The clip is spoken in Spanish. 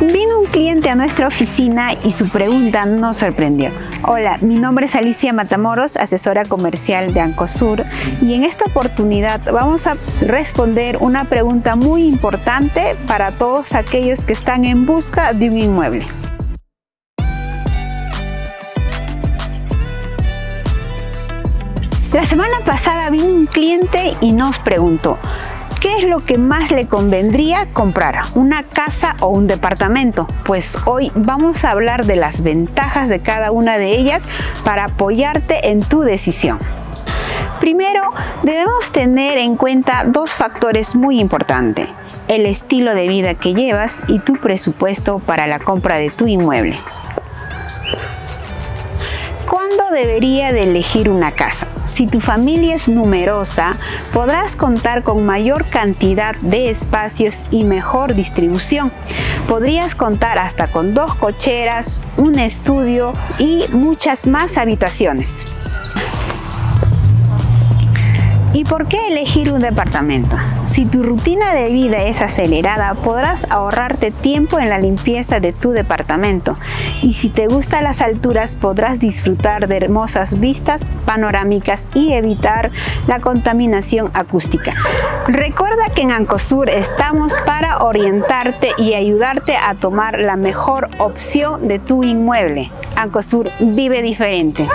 Vino un cliente a nuestra oficina y su pregunta nos sorprendió. Hola, mi nombre es Alicia Matamoros, asesora comercial de Ancosur y en esta oportunidad vamos a responder una pregunta muy importante para todos aquellos que están en busca de un inmueble. La semana pasada vino un cliente y nos preguntó ¿Qué es lo que más le convendría comprar? ¿Una casa o un departamento? Pues hoy vamos a hablar de las ventajas de cada una de ellas para apoyarte en tu decisión. Primero, debemos tener en cuenta dos factores muy importantes, el estilo de vida que llevas y tu presupuesto para la compra de tu inmueble. ¿Cuándo debería de elegir una casa? Si tu familia es numerosa, podrás contar con mayor cantidad de espacios y mejor distribución. Podrías contar hasta con dos cocheras, un estudio y muchas más habitaciones. ¿Y por qué elegir un departamento? Si tu rutina de vida es acelerada, podrás ahorrarte tiempo en la limpieza de tu departamento. Y si te gustan las alturas, podrás disfrutar de hermosas vistas panorámicas y evitar la contaminación acústica. Recuerda que en Ancosur estamos para orientarte y ayudarte a tomar la mejor opción de tu inmueble. Ancosur vive diferente.